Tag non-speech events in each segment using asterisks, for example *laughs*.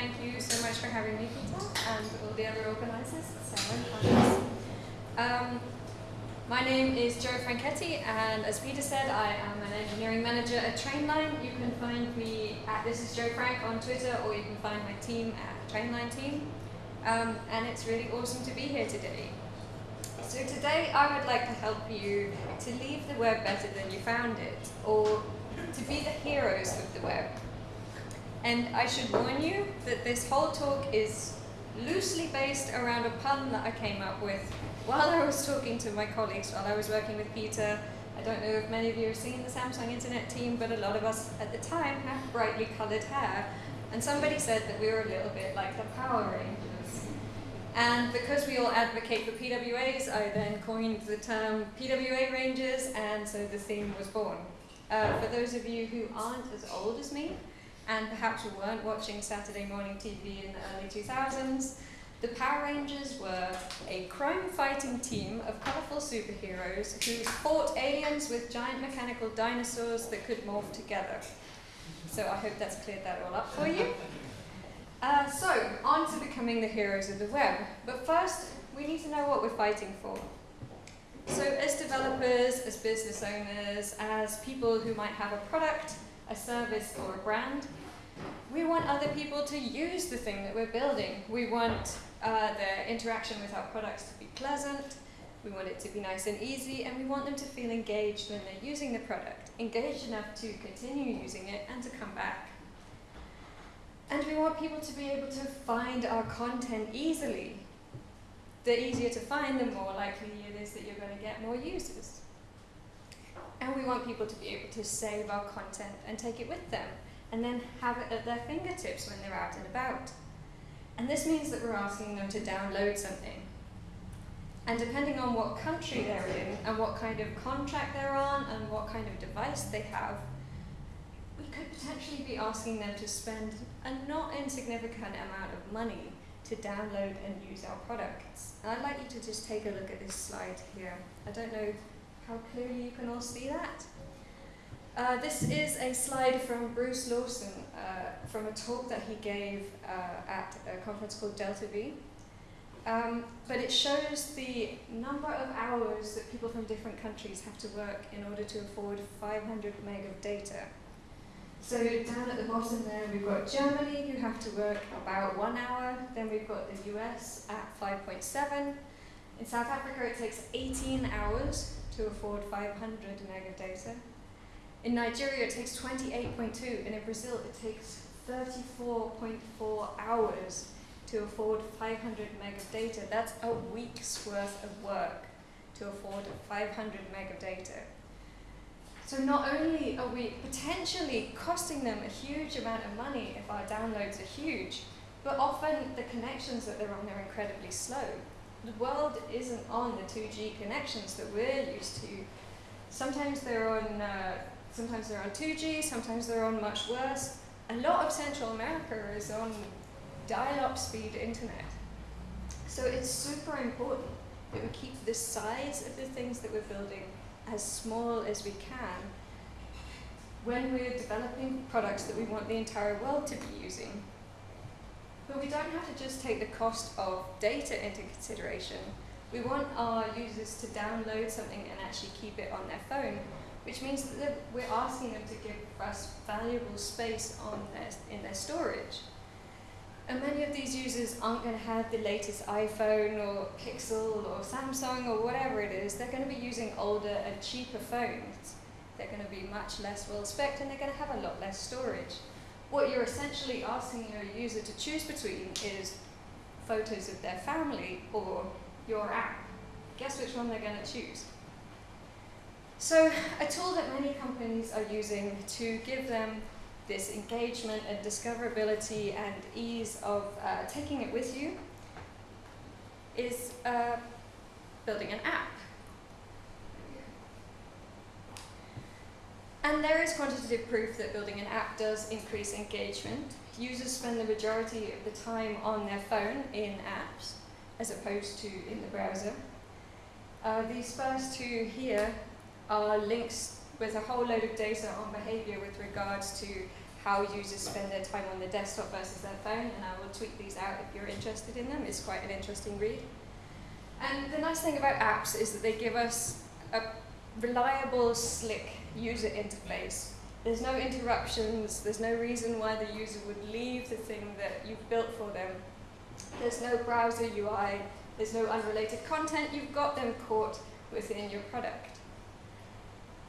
thank you so much for having me, Peter, and all the other organisers, um, My name is Jo Franchetti, and as Peter said, I am an engineering manager at Trainline. You can find me at This is Joe Frank on Twitter, or you can find my team at Trainline Team. Um, and it's really awesome to be here today. So today I would like to help you to leave the web better than you found it, or to be the heroes of the web. And I should warn you that this whole talk is loosely based around a pun that I came up with while I was talking to my colleagues, while I was working with Peter. I don't know if many of you have seen the Samsung Internet team, but a lot of us at the time have brightly colored hair. And somebody said that we were a little bit like the Power Rangers. And because we all advocate for PWAs, I then coined the term PWA Rangers, and so the theme was born. Uh, for those of you who aren't as old as me, and perhaps you weren't watching Saturday morning TV in the early 2000s, the Power Rangers were a crime-fighting team of colourful superheroes who fought aliens with giant mechanical dinosaurs that could morph together. So I hope that's cleared that all up for you. Uh, so, on to becoming the heroes of the web. But first, we need to know what we're fighting for. So as developers, as business owners, as people who might have a product, a service, or a brand, we want other people to use the thing that we're building. We want uh, their interaction with our products to be pleasant, we want it to be nice and easy, and we want them to feel engaged when they're using the product, engaged enough to continue using it and to come back. And we want people to be able to find our content easily. The easier to find, the more likely it is that you're going to get more users. And we want people to be able to save our content and take it with them and then have it at their fingertips when they're out and about. And this means that we're asking them to download something. And depending on what country they're in, and what kind of contract they're on, and what kind of device they have, we could potentially be asking them to spend a not insignificant amount of money to download and use our products. And I'd like you to just take a look at this slide here. I don't know how clearly you can all see that. Uh, this is a slide from Bruce Lawson uh, from a talk that he gave uh, at a conference called Delta V. Um, but it shows the number of hours that people from different countries have to work in order to afford 500 meg of data. So down at the bottom there, we've got Germany, who have to work about one hour. Then we've got the US at 5.7. In South Africa, it takes 18 hours to afford 500 meg of data. In Nigeria, it takes 28.2, and in Brazil, it takes 34.4 hours to afford 500 meg of data. That's a week's worth of work to afford 500 meg of data. So not only are we potentially costing them a huge amount of money if our downloads are huge, but often the connections that they're on are incredibly slow. The world isn't on the 2G connections that we're used to. Sometimes they're on uh, Sometimes they're on 2G, sometimes they're on much worse. A lot of Central America is on dial-up speed internet. So it's super important that we keep the size of the things that we're building as small as we can when we're developing products that we want the entire world to be using. But we don't have to just take the cost of data into consideration. We want our users to download something and actually keep it on their phone which means that we're asking them to give us valuable space on their, in their storage. And many of these users aren't going to have the latest iPhone or Pixel or Samsung or whatever it is. They're going to be using older and cheaper phones. They're going to be much less well spec and they're going to have a lot less storage. What you're essentially asking your user to choose between is photos of their family or your app. Guess which one they're going to choose? So a tool that many companies are using to give them this engagement and discoverability and ease of uh, taking it with you is uh, building an app. And there is quantitative proof that building an app does increase engagement. Users spend the majority of the time on their phone in apps as opposed to in the browser. Uh, these first two here are links with a whole load of data on behavior with regards to how users spend their time on the desktop versus their phone, and I will tweet these out if you're interested in them. It's quite an interesting read. And the nice thing about apps is that they give us a reliable, slick user interface. There's no interruptions, there's no reason why the user would leave the thing that you've built for them. There's no browser UI, there's no unrelated content, you've got them caught within your product.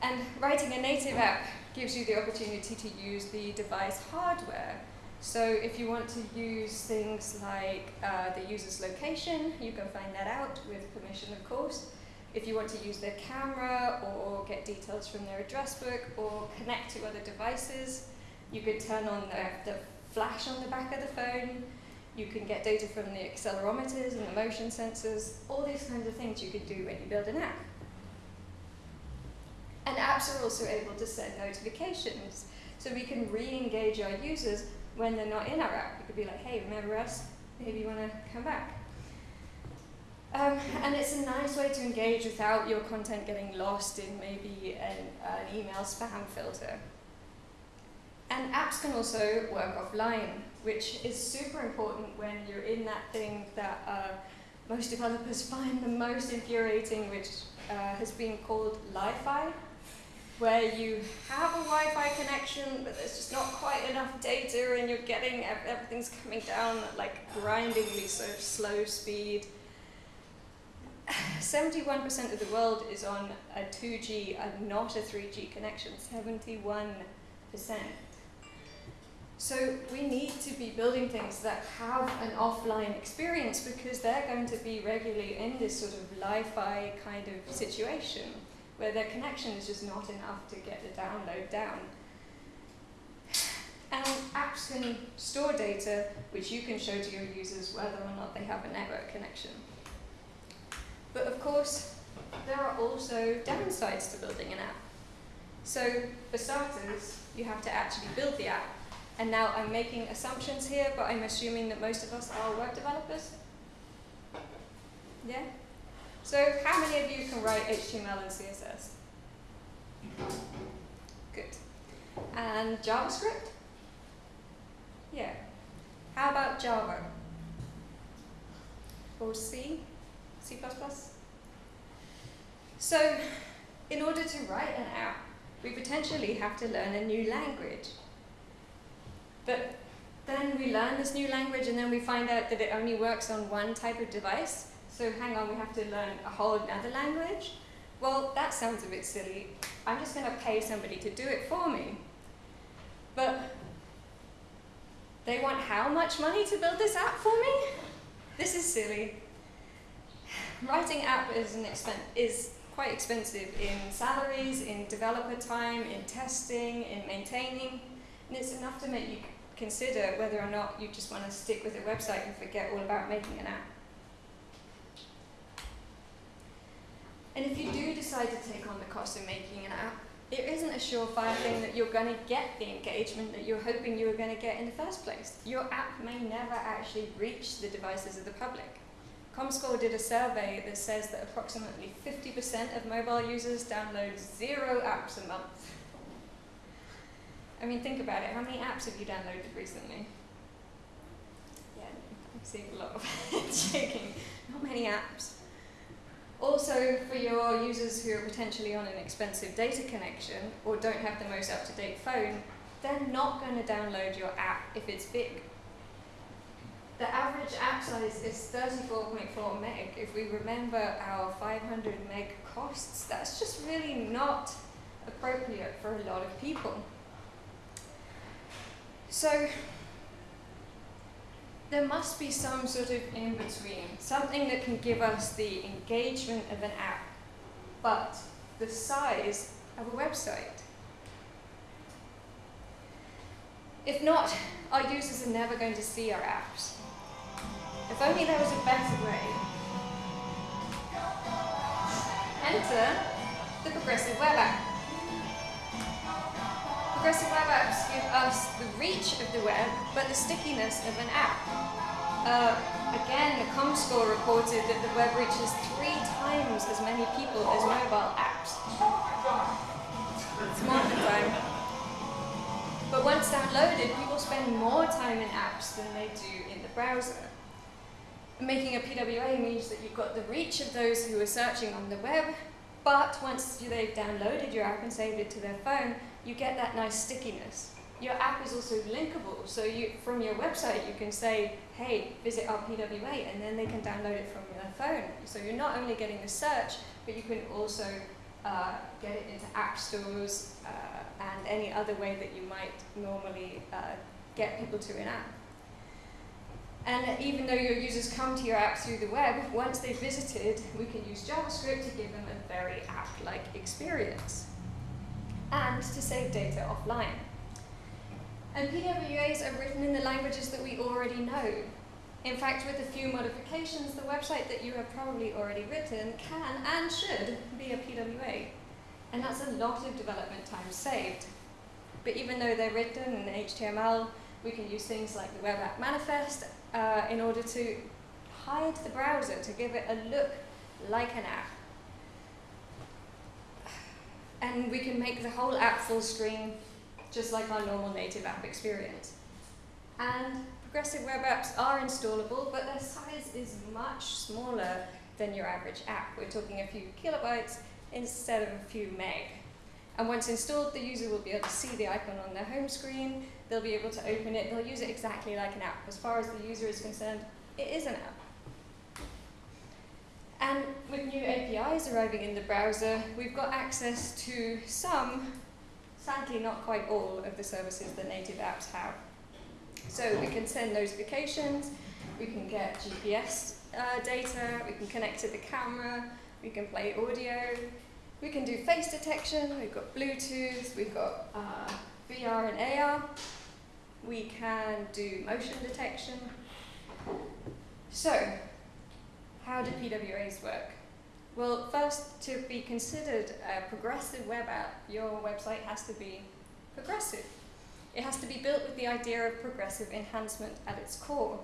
And writing a native app gives you the opportunity to use the device hardware. So if you want to use things like uh, the user's location, you can find that out with permission, of course. If you want to use their camera or get details from their address book or connect to other devices, you could turn on the, the flash on the back of the phone. You can get data from the accelerometers and the motion sensors, all these kinds of things you could do when you build an app. And apps are also able to send notifications. So we can re-engage our users when they're not in our app. We could be like, hey, remember us? Maybe you want to come back. Um, and it's a nice way to engage without your content getting lost in maybe an, an email spam filter. And apps can also work offline, which is super important when you're in that thing that uh, most developers *laughs* find the most infuriating, which uh, has been called Lie-Fi, where you have a Wi-Fi connection, but there's just not quite enough data, and you're getting everything's coming down at like grindingly so slow speed. 71% of the world is on a 2G and not a 3G connection. 71%. So we need to be building things that have an offline experience because they're going to be regularly in this sort of Lie-Fi kind of situation where their connection is just not enough to get the download down. And apps can store data which you can show to your users whether or not they have a network connection. But of course, there are also downsides to building an app. So for starters, you have to actually build the app and now I'm making assumptions here, but I'm assuming that most of us are web developers. Yeah? So how many of you can write HTML and CSS? Good. And JavaScript? Yeah. How about Java? Or C? C++? So, in order to write an app, we potentially have to learn a new language. But then we learn this new language and then we find out that it only works on one type of device. So hang on, we have to learn a whole other language? Well, that sounds a bit silly. I'm just going to pay somebody to do it for me. But they want how much money to build this app for me? This is silly. Writing app is, an is quite expensive in salaries, in developer time, in testing, in maintaining. And it's enough to make you consider whether or not you just want to stick with a website and forget all about making an app. And if you do decide to take on the cost of making an app, it isn't a surefire thing that you're going to get the engagement that you're hoping you were going to get in the first place. Your app may never actually reach the devices of the public. Comscore did a survey that says that approximately 50% of mobile users download zero apps a month. I mean, think about it. How many apps have you downloaded recently? Yeah, I'm seeing a lot of *laughs* shaking. Not many apps. Also, for your users who are potentially on an expensive data connection or don't have the most up-to-date phone, they're not going to download your app if it's big. The average app size is 34.4 meg. If we remember our 500 meg costs, that's just really not appropriate for a lot of people. So there must be some sort of in-between, something that can give us the engagement of an app, but the size of a website. If not, our users are never going to see our apps. If only there was a better way. Enter the Progressive Web App. Progressive web apps give us the reach of the web, but the stickiness of an app. Uh, again, the ComScore reported that the web reaches three times as many people as mobile apps. It's market time. But once downloaded, people spend more time in apps than they do in the browser. Making a PWA means that you've got the reach of those who are searching on the web, but once they've downloaded your app and saved it to their phone, you get that nice stickiness. Your app is also linkable, so you, from your website you can say, hey, visit our PWA, and then they can download it from their phone. So you're not only getting the search, but you can also uh, get it into app stores uh, and any other way that you might normally uh, get people to an app. And even though your users come to your app through the web, once they've visited, we can use JavaScript to give them a very app-like experience. And to save data offline. And PWAs are written in the languages that we already know. In fact, with a few modifications, the website that you have probably already written can and should be a PWA. And that's a lot of development time saved. But even though they're written in HTML, we can use things like the Web App Manifest uh, in order to hide the browser, to give it a look like an app. And we can make the whole app full screen just like our normal native app experience. And progressive web apps are installable, but their size is much smaller than your average app. We're talking a few kilobytes instead of a few meg. And once installed, the user will be able to see the icon on their home screen, they'll be able to open it, they'll use it exactly like an app. As far as the user is concerned, it is an app. And with new APIs arriving in the browser, we've got access to some sadly not quite all of the services that native apps have. So we can send notifications, we can get GPS uh, data, we can connect to the camera, we can play audio, we can do face detection, we've got Bluetooth, we've got uh, VR and AR, we can do motion detection. So, how do PWAs work? Well, first, to be considered a progressive web app, your website has to be progressive. It has to be built with the idea of progressive enhancement at its core.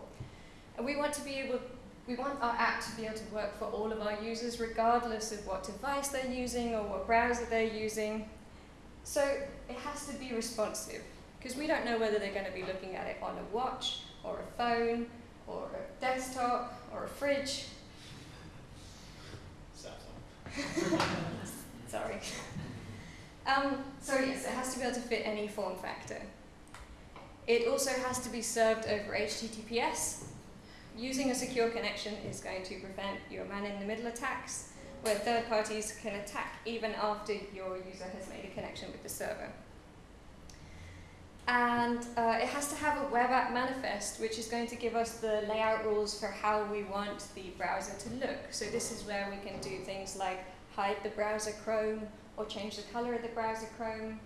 And we want to be able, we want our app to be able to work for all of our users, regardless of what device they're using or what browser they're using. So it has to be responsive, because we don't know whether they're going to be looking at it on a watch, or a phone, or a desktop, or a fridge, *laughs* Sorry. Um, so yes, it has to be able to fit any form factor. It also has to be served over HTTPS. Using a secure connection is going to prevent your man-in-the-middle attacks, where third parties can attack even after your user has made a connection with the server. And uh, it has to have a web app manifest, which is going to give us the layout rules for how we want the browser to look. So this is where we can do things like hide the browser Chrome or change the color of the browser Chrome.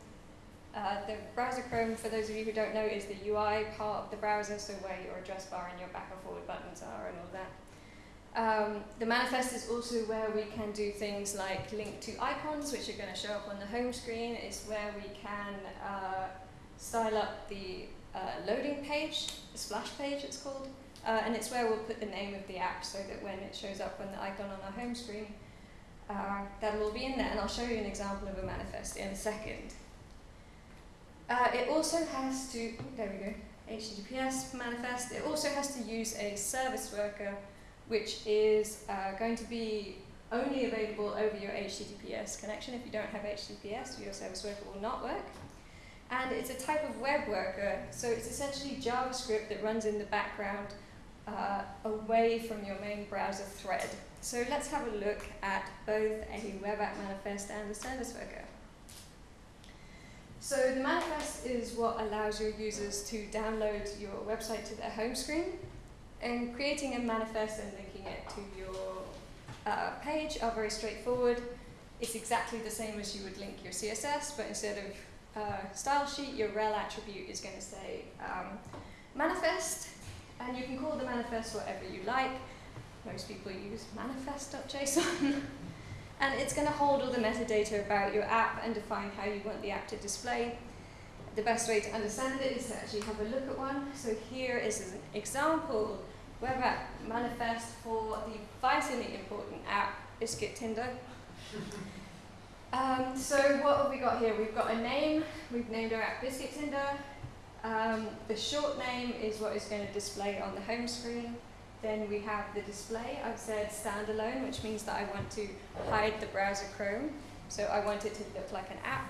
Uh, the browser Chrome, for those of you who don't know, is the UI part of the browser, so where your address bar and your back and forward buttons are and all that. Um, the manifest is also where we can do things like link to icons, which are going to show up on the home screen. It's where we can uh, style up the uh, loading page, the splash page it's called, uh, and it's where we'll put the name of the app so that when it shows up on the icon on our home screen, uh, that will be in there, and I'll show you an example of a manifest in a second. Uh, it also has to, there we go, HTTPS manifest, it also has to use a service worker which is uh, going to be only available over your HTTPS connection. If you don't have HTTPS, your service worker will not work and it's a type of web worker. So it's essentially JavaScript that runs in the background uh, away from your main browser thread. So let's have a look at both a web app manifest and a service worker. So the manifest is what allows your users to download your website to their home screen. And creating a manifest and linking it to your uh, page are very straightforward. It's exactly the same as you would link your CSS, but instead of uh, style sheet, your rel attribute is going to say um, manifest, and you can call the manifest whatever you like. Most people use manifest.json. *laughs* and it's going to hold all the metadata about your app and define how you want the app to display. The best way to understand it is to actually have a look at one. So here is an example web app manifest for the vitally important app Biscuit Tinder. *laughs* Um, so what have we got here? We've got a name, we've named our app Biscuit Tinder, Um, the short name is what is going to display on the home screen. Then we have the display. I've said standalone, which means that I want to hide the browser Chrome. So I want it to look like an app.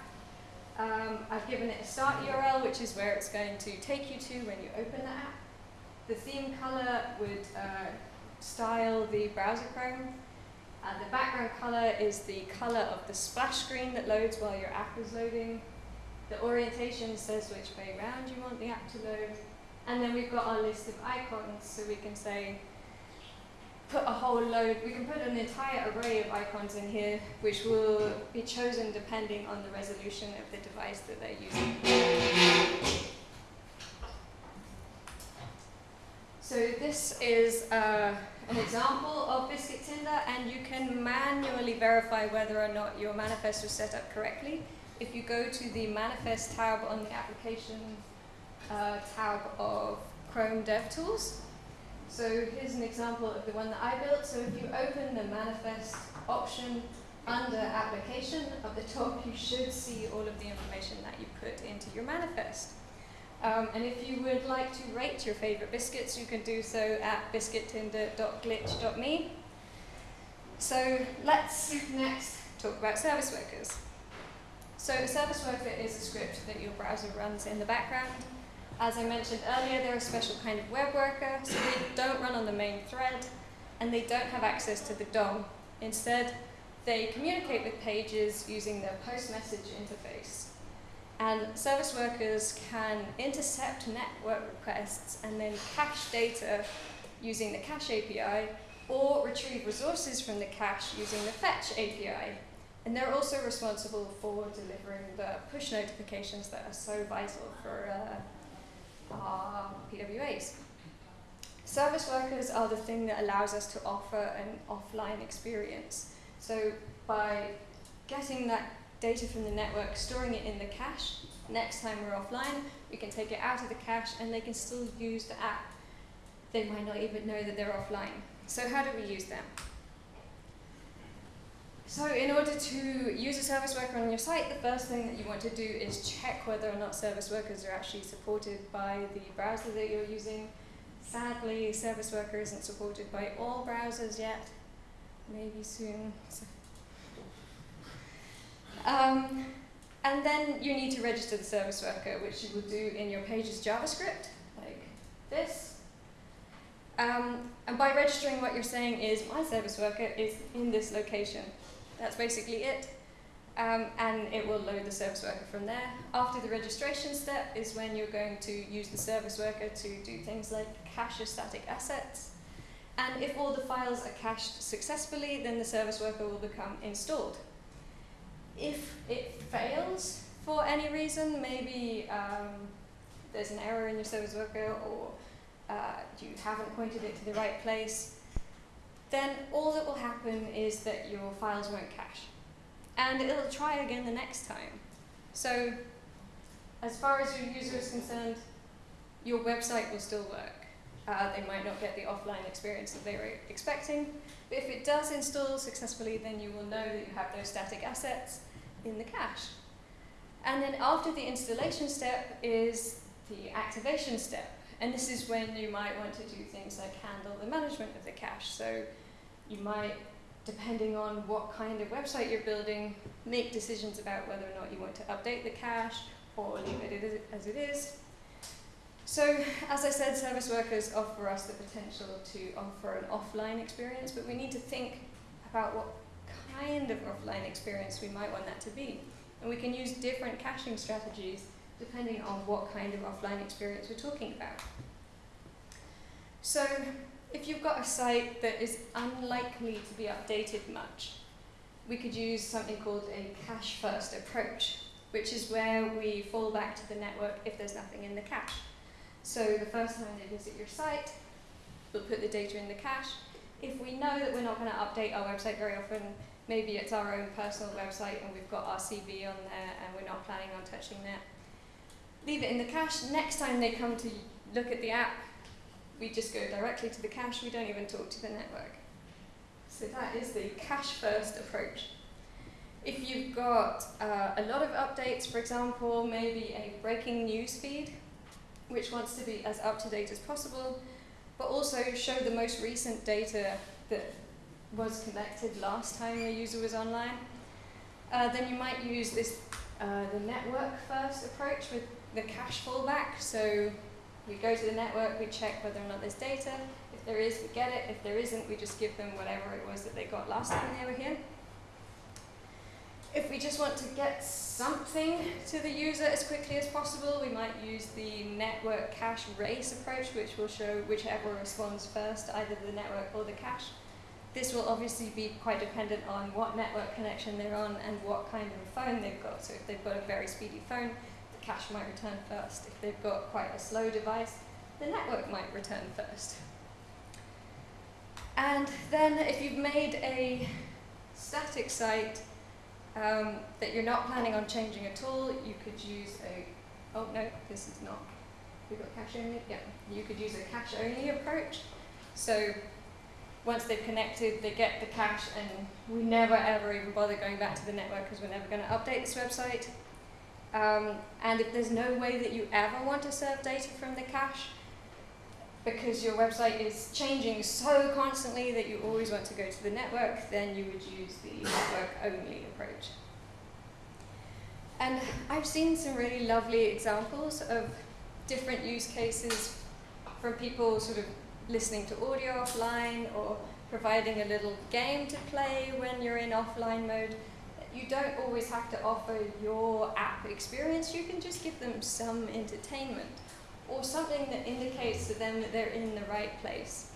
Um, I've given it a start URL, which is where it's going to take you to when you open the app. The theme color would uh, style the browser Chrome. And the background color is the color of the splash screen that loads while your app is loading. The orientation says which way around you want the app to load. And then we've got our list of icons, so we can say, put a whole load, we can put an entire array of icons in here, which will be chosen depending on the resolution of the device that they're using. So this is uh, an example of Biscuit Tinder, and you can manually verify whether or not your manifest was set up correctly if you go to the manifest tab on the application uh, tab of Chrome DevTools, so here's an example of the one that I built. So if you open the manifest option under application at the top, you should see all of the information that you put into your manifest. Um, and if you would like to rate your favorite biscuits, you can do so at biscuittinder.glitch.me. So let's next talk about service workers. So a service worker is a script that your browser runs in the background. As I mentioned earlier, they're a special kind of web worker, so they don't run on the main thread, and they don't have access to the DOM. Instead, they communicate with pages using their post message interface. And service workers can intercept network requests and then cache data using the cache API, or retrieve resources from the cache using the fetch API. And they're also responsible for delivering the push notifications that are so vital for uh, our PWAs. Service workers are the thing that allows us to offer an offline experience. So by getting that data from the network, storing it in the cache, next time we're offline, we can take it out of the cache and they can still use the app. They might not even know that they're offline. So how do we use them? So in order to use a service worker on your site, the first thing that you want to do is check whether or not service workers are actually supported by the browser that you're using. Sadly, service worker isn't supported by all browsers yet. Maybe soon. Um, and then you need to register the service worker, which you will do in your page's JavaScript, like this. Um, and by registering, what you're saying is, my service worker is in this location. That's basically it. Um, and it will load the service worker from there. After the registration step is when you're going to use the service worker to do things like cache your static assets. And if all the files are cached successfully, then the service worker will become installed. If it fails for any reason, maybe um, there's an error in your service worker or uh, you haven't pointed it to the right place, then all that will happen is that your files won't cache. And it'll try again the next time. So as far as your user is concerned, your website will still work. Uh, they might not get the offline experience that they were expecting, but if it does install successfully, then you will know that you have those static assets in the cache. And then after the installation step is the activation step. And this is when you might want to do things like handle the management of the cache. So you might, depending on what kind of website you're building, make decisions about whether or not you want to update the cache or leave it as it is. So, as I said, service workers offer us the potential to offer an offline experience, but we need to think about what kind of offline experience we might want that to be. And we can use different caching strategies depending on what kind of offline experience we're talking about. So, if you've got a site that is unlikely to be updated much, we could use something called a cache first approach, which is where we fall back to the network if there's nothing in the cache. So the first time they visit your site, we'll put the data in the cache. If we know that we're not going to update our website very often, maybe it's our own personal website and we've got our CV on there and we're not planning on touching that, leave it in the cache. Next time they come to look at the app, we just go directly to the cache, we don't even talk to the network. So that is the cache first approach. If you've got uh, a lot of updates, for example, maybe a breaking news feed, which wants to be as up to date as possible, but also show the most recent data that was collected last time a user was online. Uh, then you might use this uh, the network first approach with the cache fallback. So we go to the network, we check whether or not there's data. If there is, we get it. If there isn't, we just give them whatever it was that they got last time they were here. If we just want to get something to the user as quickly as possible, we might use the network cache race approach, which will show whichever responds first, either the network or the cache. This will obviously be quite dependent on what network connection they're on and what kind of phone they've got. So if they've got a very speedy phone, the cache might return first. If they've got quite a slow device, the network might return first. And then if you've made a static site um, that you're not planning on changing at all, you could use a, oh no, this is not, we've got cache only, yeah, you could use a cache only approach. So once they've connected, they get the cache, and we never ever even bother going back to the network because we're never going to update this website. Um, and if there's no way that you ever want to serve data from the cache, because your website is changing so constantly that you always want to go to the network, then you would use the network only approach. And I've seen some really lovely examples of different use cases from people sort of listening to audio offline or providing a little game to play when you're in offline mode. You don't always have to offer your app experience, you can just give them some entertainment or something that indicates to them that they're in the right place.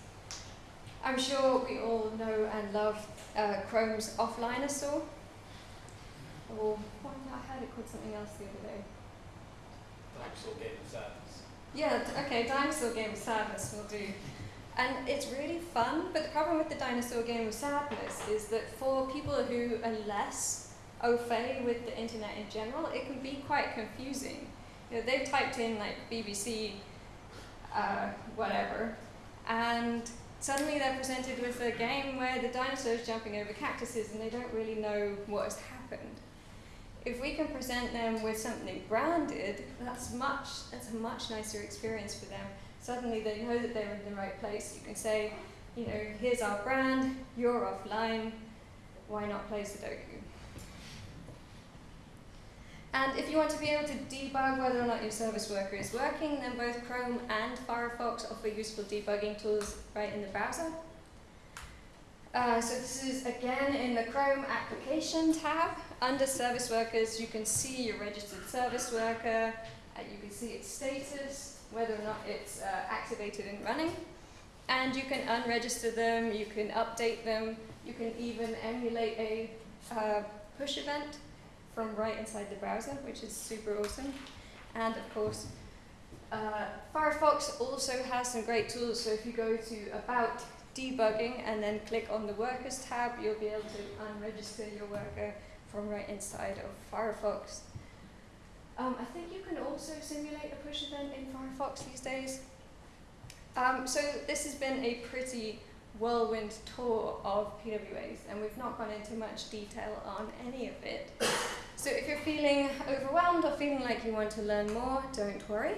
I'm sure we all know and love uh, Chrome's Offliner store. Or what, I heard it called something else the other day. Dinosaur Game of Sadness. Yeah, okay, Dinosaur Game of Sadness will do. And it's really fun, but the problem with the Dinosaur Game of Sadness is that for people who are less au fait with the internet in general, it can be quite confusing. You know, they've typed in like BBC, uh, whatever, and suddenly they're presented with a game where the dinosaurs jumping over cactuses and they don't really know what has happened. If we can present them with something branded, that's much that's a much nicer experience for them. Suddenly they know that they're in the right place. You can say, you know, here's our brand, you're offline, why not play Sudoku? And if you want to be able to debug whether or not your service worker is working, then both Chrome and Firefox offer useful debugging tools right in the browser. Uh, so this is again in the Chrome application tab. Under service workers, you can see your registered service worker, you can see its status, whether or not it's uh, activated and running. And you can unregister them, you can update them, you can even emulate a uh, push event from right inside the browser, which is super awesome. And of course, uh, Firefox also has some great tools. So if you go to About Debugging and then click on the Workers tab, you'll be able to unregister your worker from right inside of Firefox. Um, I think you can also simulate a push event in Firefox these days. Um, so this has been a pretty whirlwind tour of PWAs, and we've not gone into much detail on any of it. So if you're feeling overwhelmed or feeling like you want to learn more, don't worry.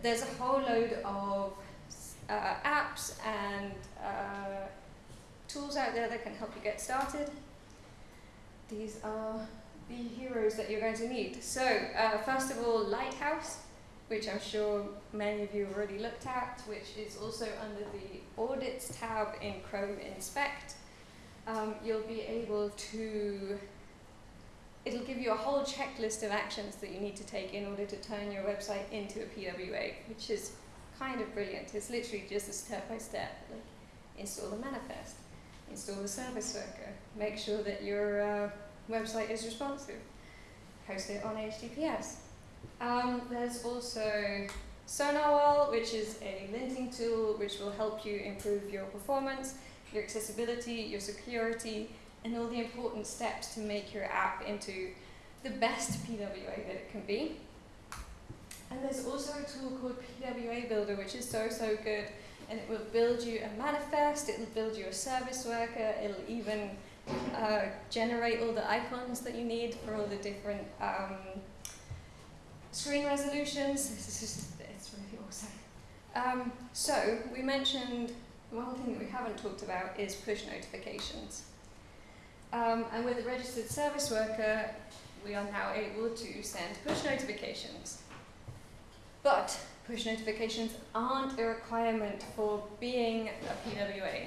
There's a whole load of uh, apps and uh, tools out there that can help you get started. These are the heroes that you're going to need. So uh, first of all, Lighthouse, which I'm sure many of you have already looked at, which is also under the Audits tab in Chrome Inspect. Um, you'll be able to it'll give you a whole checklist of actions that you need to take in order to turn your website into a PWA, which is kind of brilliant. It's literally just a step by step. Like install the manifest, install the service worker, make sure that your uh, website is responsive, host it on HTTPS. Um, there's also Sonarwhal, which is a linting tool which will help you improve your performance, your accessibility, your security, and all the important steps to make your app into the best PWA that it can be. And there's also a tool called PWA Builder, which is so, so good. And it will build you a manifest, it will build you a service worker, it'll even uh, generate all the icons that you need for all the different um, screen resolutions. This is just, it's really awesome. Um, so we mentioned one thing that we haven't talked about is push notifications. Um, and with a registered service worker, we are now able to send push notifications. But push notifications aren't a requirement for being a PWA.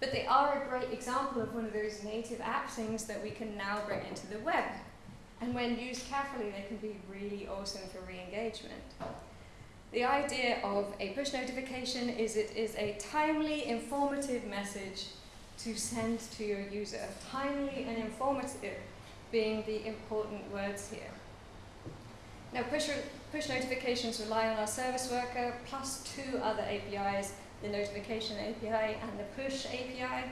But they are a great example of one of those native app things that we can now bring into the web. And when used carefully, they can be really awesome for re-engagement. The idea of a push notification is it is a timely, informative message to send to your user. Timely and informative being the important words here. Now, push, push notifications rely on our service worker plus two other APIs, the notification API and the push API.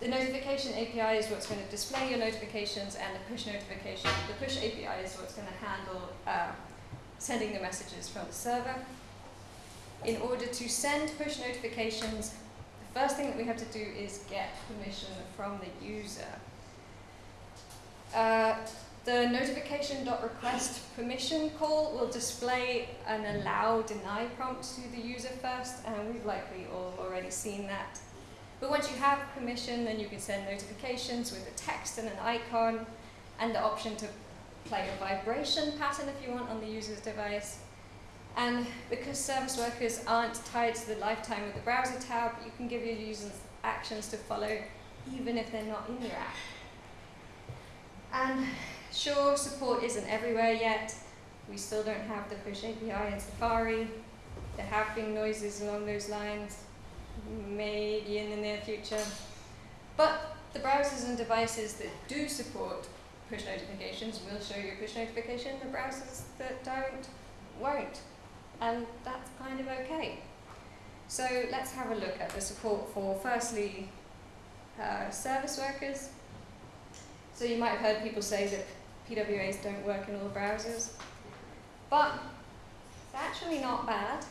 The notification API is what's going to display your notifications and the push notification, the push API is what's going to handle uh, sending the messages from the server. In order to send push notifications, first thing that we have to do is get permission from the user. Uh, the notification.request permission call will display an allow deny prompt to the user first, and we've likely all already seen that. But once you have permission, then you can send notifications with a text and an icon, and the option to play a vibration pattern if you want on the user's device. And because service workers aren't tied to the lifetime of the browser tab, you can give your users actions to follow even if they're not in your app. And sure, support isn't everywhere yet. We still don't have the push API in Safari. There have been noises along those lines, maybe in the near future. But the browsers and devices that do support push notifications will show you push notification. The browsers that don't won't. And that's kind of okay. So let's have a look at the support for, firstly, uh, service workers, so you might have heard people say that PWAs don't work in all browsers, but it's actually not bad.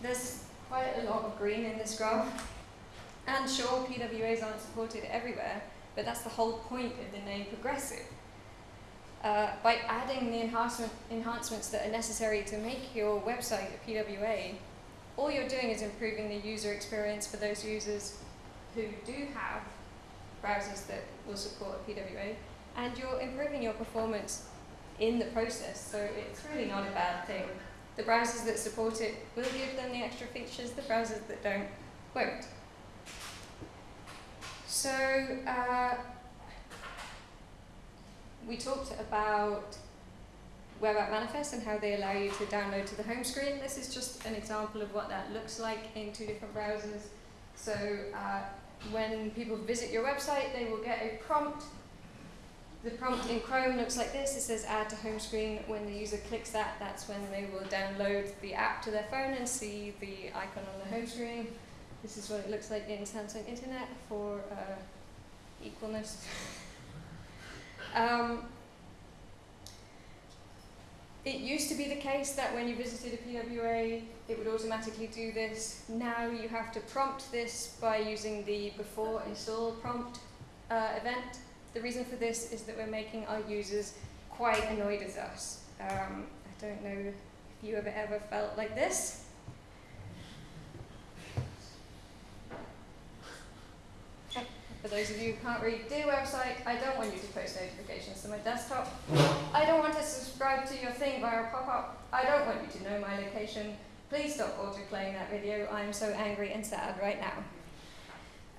There's quite a lot of green in this graph. And sure, PWAs aren't supported everywhere, but that's the whole point of the name progressive. Uh, by adding the enhancement, enhancements that are necessary to make your website a PWA, all you're doing is improving the user experience for those users who do have browsers that will support a PWA, and you're improving your performance in the process, so it's really not a bad thing. The browsers that support it will give them the extra features, the browsers that don't won't. So, uh, we talked about Web App Manifest and how they allow you to download to the home screen. This is just an example of what that looks like in two different browsers. So uh, when people visit your website, they will get a prompt. The prompt in Chrome looks like this. It says add to home screen. When the user clicks that, that's when they will download the app to their phone and see the icon on the home screen. This is what it looks like in Samsung Internet for uh, equalness. *laughs* um, it used to be the case that when you visited a PWA, it would automatically do this. Now you have to prompt this by using the before install prompt uh, event. The reason for this is that we're making our users quite annoyed at us. Um, I don't know if you have ever felt like this. For those of you who can't read, dear website, I don't want you to post notifications to my desktop. I don't want to subscribe to your thing via a pop-up. I don't want you to know my location. Please stop auto-playing that video. I'm so angry and sad right now.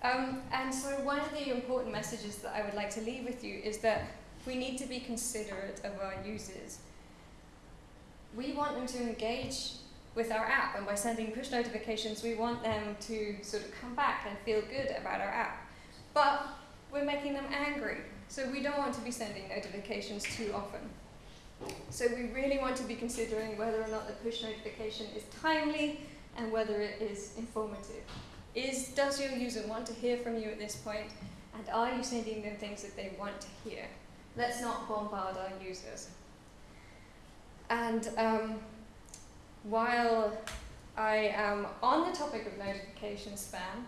Um, and so one of the important messages that I would like to leave with you is that we need to be considerate of our users. We want them to engage with our app, and by sending push notifications, we want them to sort of come back and feel good about our app. But we're making them angry, so we don't want to be sending notifications too often. So we really want to be considering whether or not the push notification is timely and whether it is informative. Is, does your user want to hear from you at this point, and are you sending them things that they want to hear? Let's not bombard our users. And um, while I am on the topic of notification spam,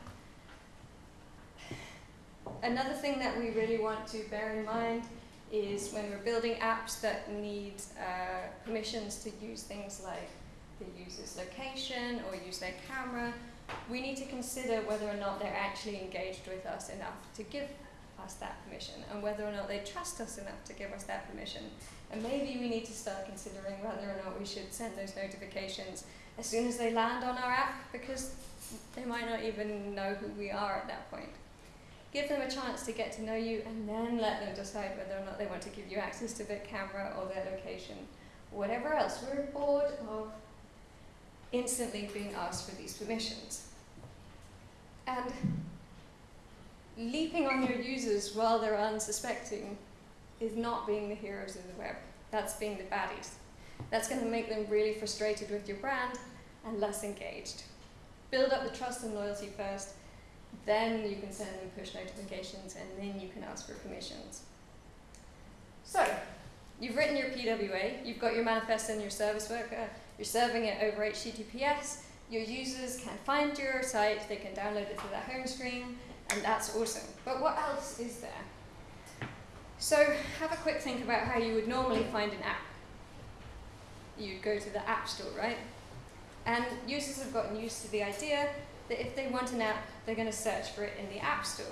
Another thing that we really want to bear in mind is when we're building apps that need uh, permissions to use things like the user's location or use their camera, we need to consider whether or not they're actually engaged with us enough to give us that permission and whether or not they trust us enough to give us that permission. And maybe we need to start considering whether or not we should send those notifications as soon as they land on our app because they might not even know who we are at that point. Give them a chance to get to know you and then let them decide whether or not they want to give you access to their camera or their location whatever else. We're bored of instantly being asked for these permissions. And leaping on your users while they're unsuspecting is not being the heroes of the web. That's being the baddies. That's going to make them really frustrated with your brand and less engaged. Build up the trust and loyalty first, then you can send them push notifications, and then you can ask for permissions. So, you've written your PWA, you've got your manifest and your service worker, you're serving it over HTTPS, your users can find your site, they can download it to their home screen, and that's awesome. But what else is there? So have a quick think about how you would normally find an app. You'd go to the App Store, right? And users have gotten used to the idea that if they want an app, they're going to search for it in the App Store.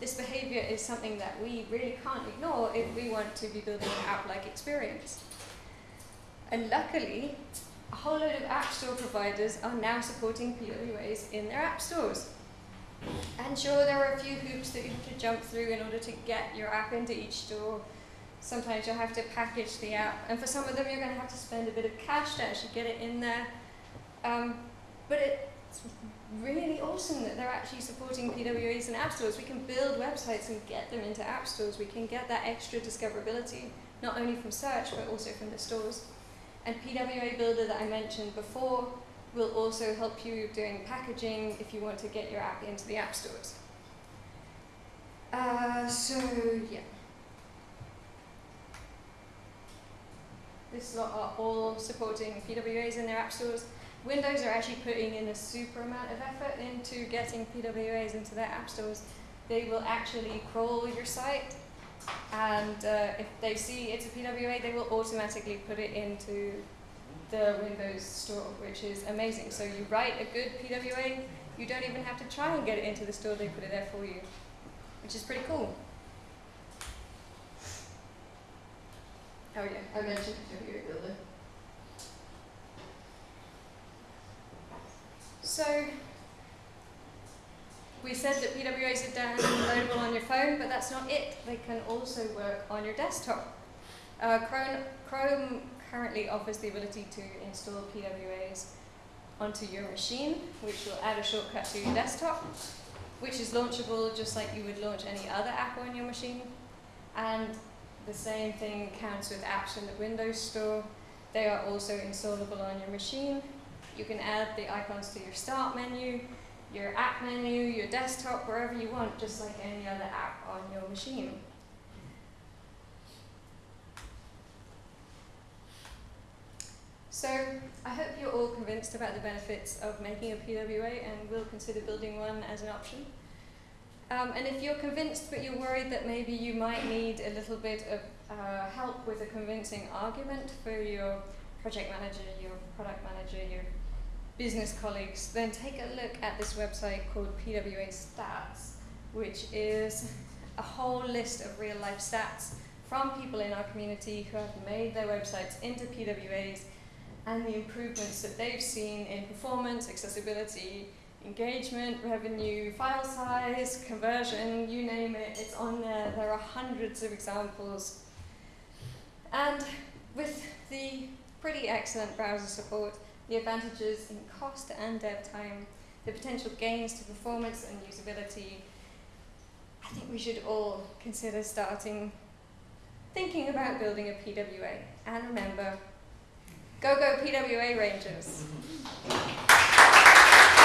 This behavior is something that we really can't ignore if we want to be building an app-like experience. And luckily, a whole load of App Store providers are now supporting PWAs in their app stores. And sure, there are a few hoops that you have to jump through in order to get your app into each store. Sometimes you'll have to package the app, and for some of them, you're going to have to spend a bit of cash to actually get it in there. Um, but it's really awesome that they're actually supporting PWAs and app stores. We can build websites and get them into app stores. We can get that extra discoverability, not only from search, but also from the stores. And PWA Builder that I mentioned before will also help you doing packaging if you want to get your app into the app stores. Uh, so, yeah. This lot are all supporting PWAs in their app stores. Windows are actually putting in a super amount of effort into getting PWAs into their app stores. They will actually crawl your site, and uh, if they see it's a PWA, they will automatically put it into the Windows store, which is amazing. So you write a good PWA, you don't even have to try and get it into the store, they put it there for you, which is pretty cool. Oh yeah, I mentioned PWA Builder. So, we said that PWAs are downloadable on your phone, but that's not it. They can also work on your desktop. Uh, Chrome, Chrome currently offers the ability to install PWAs onto your machine, which will add a shortcut to your desktop, which is launchable just like you would launch any other app on your machine. And the same thing counts with apps in the Windows Store. They are also installable on your machine. You can add the icons to your start menu, your app menu, your desktop, wherever you want, just like any other app on your machine. So I hope you're all convinced about the benefits of making a PWA and will consider building one as an option. Um, and if you're convinced but you're worried that maybe you might need a little bit of uh, help with a convincing argument for your project manager, your product manager, your business colleagues, then take a look at this website called PWA Stats, which is a whole list of real life stats from people in our community who have made their websites into PWAs and the improvements that they've seen in performance, accessibility, engagement, revenue, file size, conversion, you name it, it's on there. There are hundreds of examples. And with the pretty excellent browser support, the advantages in cost and dev time, the potential gains to performance and usability, I think we should all consider starting thinking about building a PWA. And remember, Go, go, PWA Rangers.